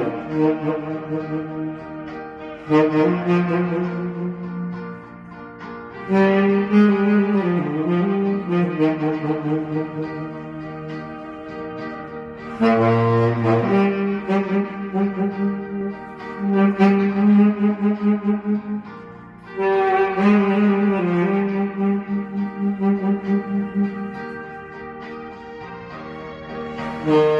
Baam Baam Come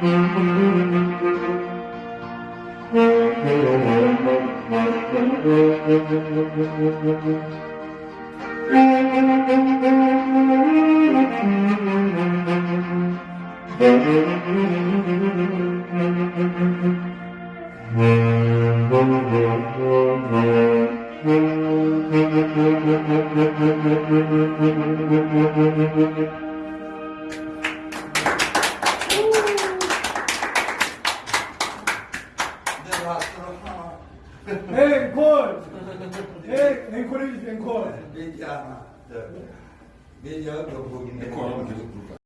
27. 28. 29. 30. Eh, ancora, ancora. Vediamo. Vediamo dopo. Ancora, perché